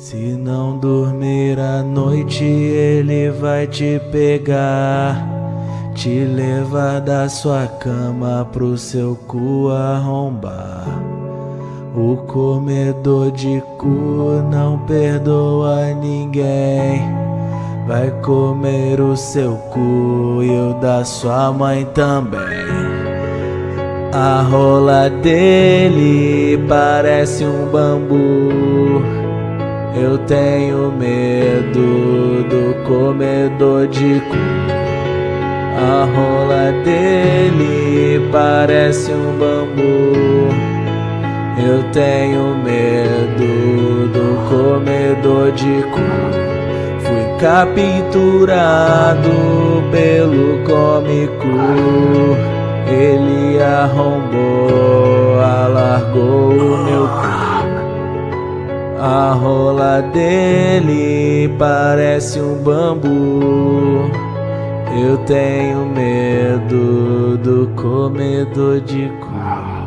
Se não dormir à noite, ele vai te pegar, te levar da sua cama pro seu cu arrombar. O comedor de cu não perdoa ninguém. Vai comer o seu cu e o da sua mãe também. A rola dele parece um bambu. Eu tenho medo do comedor de cu. A rola dele parece um bambu. Eu tenho medo do comedor de cu. Fui capturado pelo cômico. Ele arrombou, A rola dele parece um bambu. Eu tenho medo do comedor de cu.